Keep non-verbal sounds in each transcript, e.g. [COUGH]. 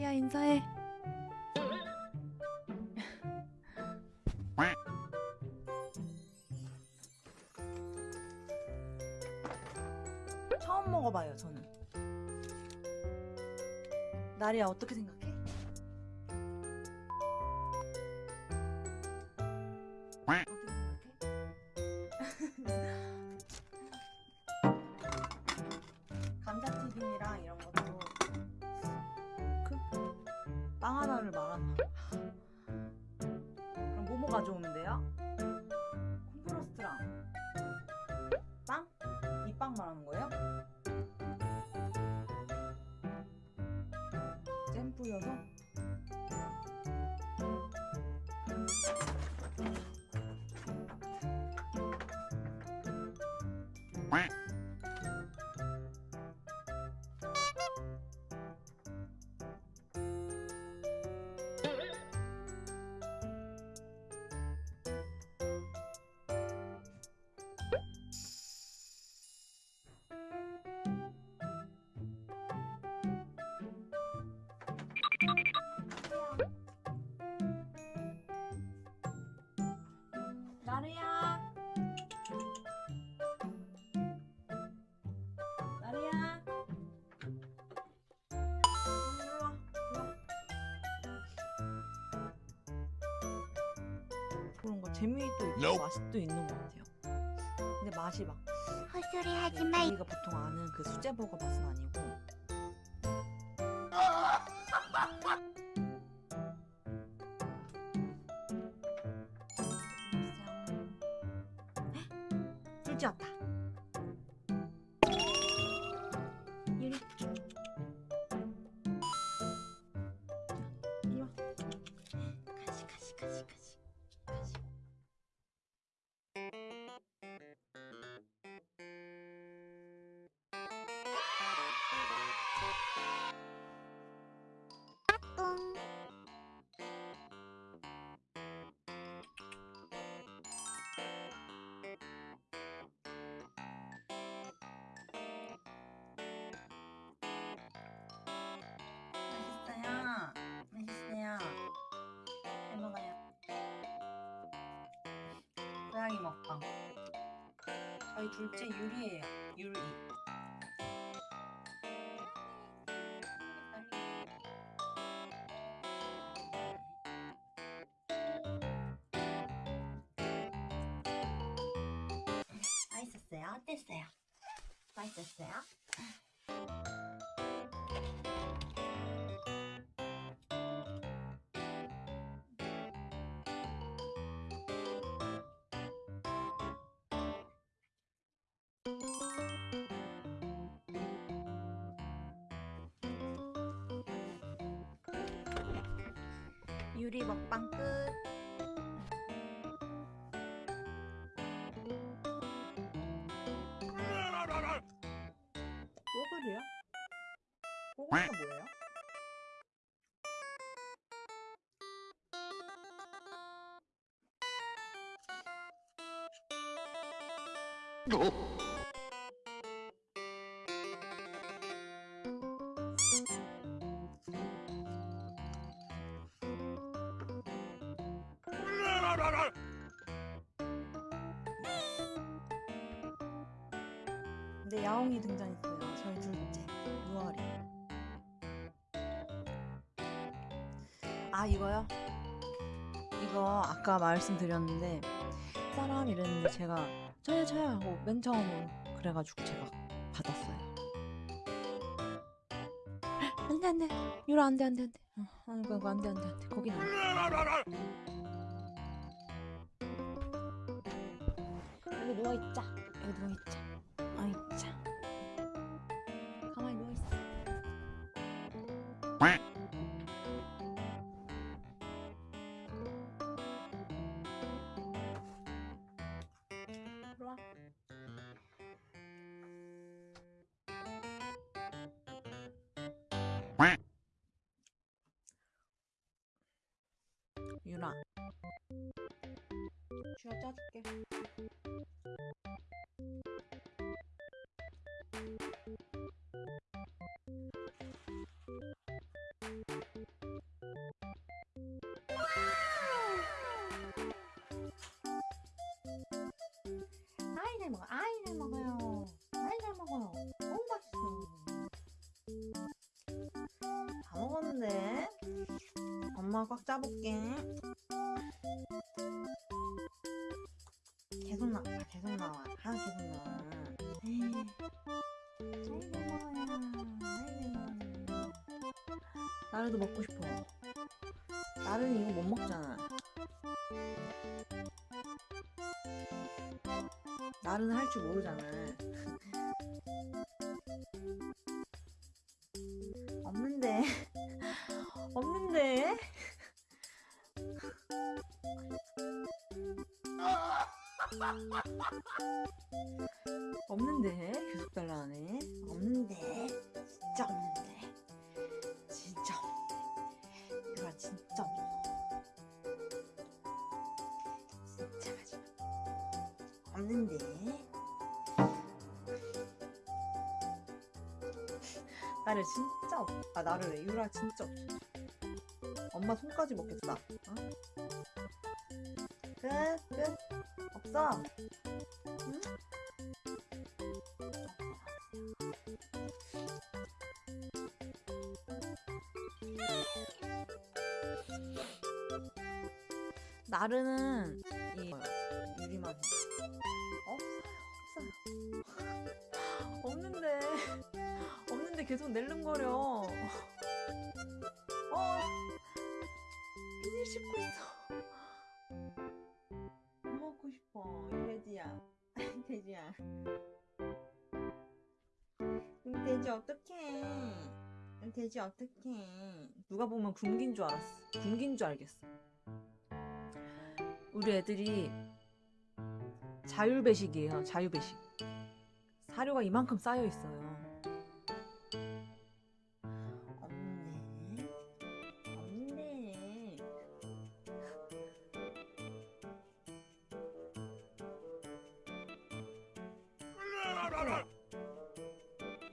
나리야 인사해. 처음 먹어봐요 저는. 나리야 어떻게 생각해? 뿌려서? 그런 거 재미도 있고 Nope. 맛도 있는 것 같아요. 근데 맛이 막 헛소리 하지 마. 우리가 보통 아는 그 수제 버거 맛은 아니고. 술지 왔다 저희 둘째 유리예요. 유리. 맛있었어요? 어땠어요? 맛있었어요? 유리 먹방 끝. 뽀글이요? 뽀글이가 뭐예요? 근데 야옹이 등장했어요. 저희 둘째 유아리. 아 이거요? 이거 아까 말씀드렸는데 사람 이랬는데 제가 저요 저요 하고 맨 처음으로 그래가지고 제가 받았어요. 안돼 안돼 유라 안돼 안돼 안돼. 어, 아이고 아이고 안돼 안돼 안돼 거긴 안 돼. 여기 누워 있자. 여기 누워 있자. 유나. 쥐어 짜줄게. 꽉 잡을게. 계속 나, 아, 계속 나와. 아, 계속 나와. 에이. 아이고, 뭐야. 나르도 먹고 싶어. 나르는 이거 못 먹잖아. 나르는 할 줄 모르잖아. 없는데 계속 달라하네 없는데 진짜 없는데 진짜 없는데 유라 진짜 없어 진짜 가지마 없는데 나를 진짜 없. 아 나를 유라 진짜 없어. 엄마 손까지 먹겠다. 어? 끝 끝. 없어. 응? 나르는 이 유리만 없어요 없어요. [LAUGHS] 없는데. 없는데 계속 낼름거려. 어. 비닐 씹고 돼지야 이 돼지 어떡해? 이 돼지 어떡해? 누가 보면 굶긴 줄 알았어. 굶긴 줄 알겠어. 우리 애들이 자율배식이에요 자율배식. 사료가 이만큼 쌓여 있어요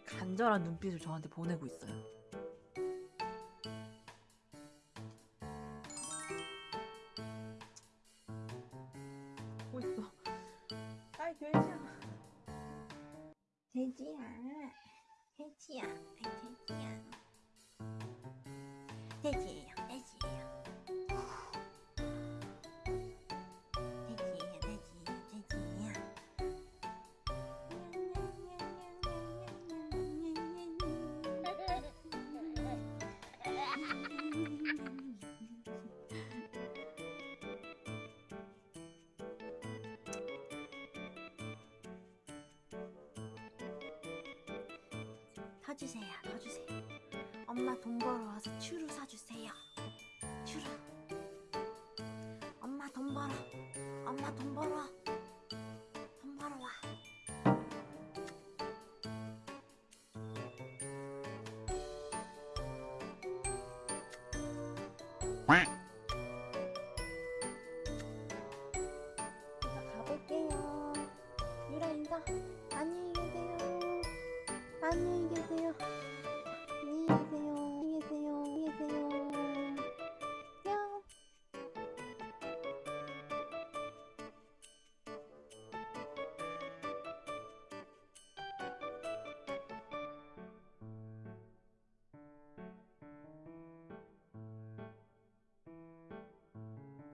간절한 눈빛을 저한테 보내고 있어요. 보고 있어. 아이 돼지야. 돼지야. 돼지야. 돼지야. 돼지 사주세요. 넣어주세요. 엄마 돈 벌어와서 추루 사주세요. 추루. 엄마 돈 벌어. 엄마 돈 벌어. 돈 벌어와. 꽝